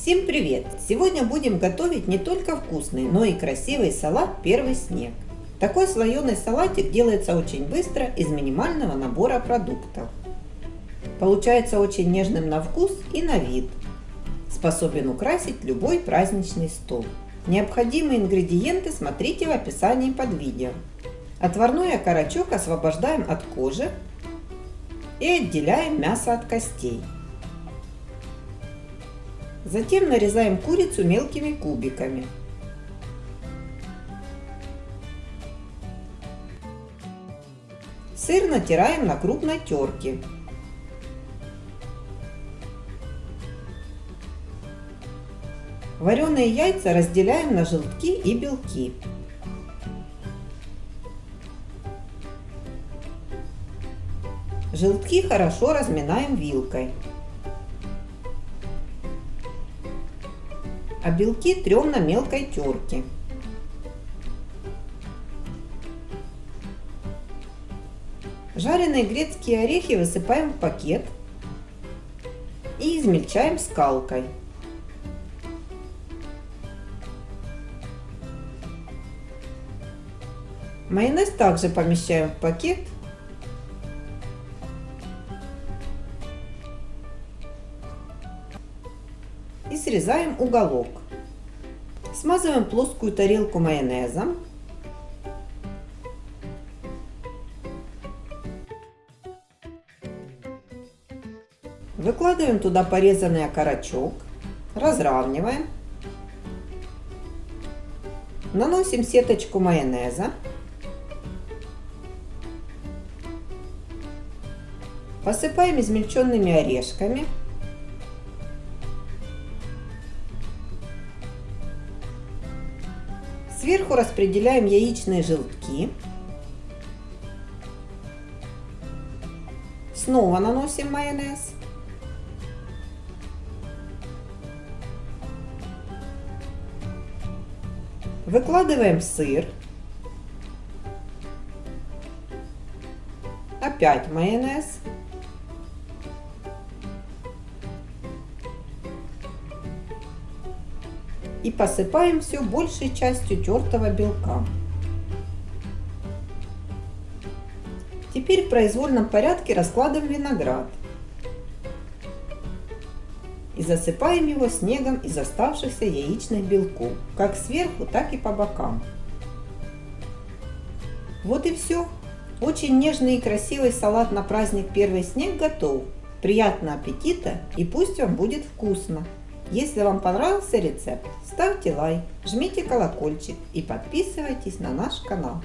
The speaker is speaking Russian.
Всем привет! Сегодня будем готовить не только вкусный, но и красивый салат «Первый снег». Такой слоеный салатик делается очень быстро из минимального набора продуктов. Получается очень нежным на вкус и на вид. Способен украсить любой праздничный стол. Необходимые ингредиенты смотрите в описании под видео. Отварной окорочок освобождаем от кожи и отделяем мясо от костей. Затем нарезаем курицу мелкими кубиками. Сыр натираем на крупной терке. Вареные яйца разделяем на желтки и белки. Желтки хорошо разминаем вилкой. А белки трем на мелкой терке. Жареные грецкие орехи высыпаем в пакет и измельчаем скалкой. Майонез также помещаем в пакет и срезаем уголок. Смазываем плоскую тарелку майонезом. Выкладываем туда порезанный окорочок, разравниваем. Наносим сеточку майонеза. Посыпаем измельченными орешками. Сверху распределяем яичные желтки. Снова наносим майонез. Выкладываем сыр. Опять майонез. И посыпаем все большей частью тертого белка. Теперь в произвольном порядке раскладываем виноград и засыпаем его снегом из оставшихся яичных белков, как сверху, так и по бокам. Вот и все. Очень нежный и красивый салат на праздник Первый снег готов. Приятного аппетита и пусть вам будет вкусно! Если вам понравился рецепт, ставьте лайк, жмите колокольчик и подписывайтесь на наш канал.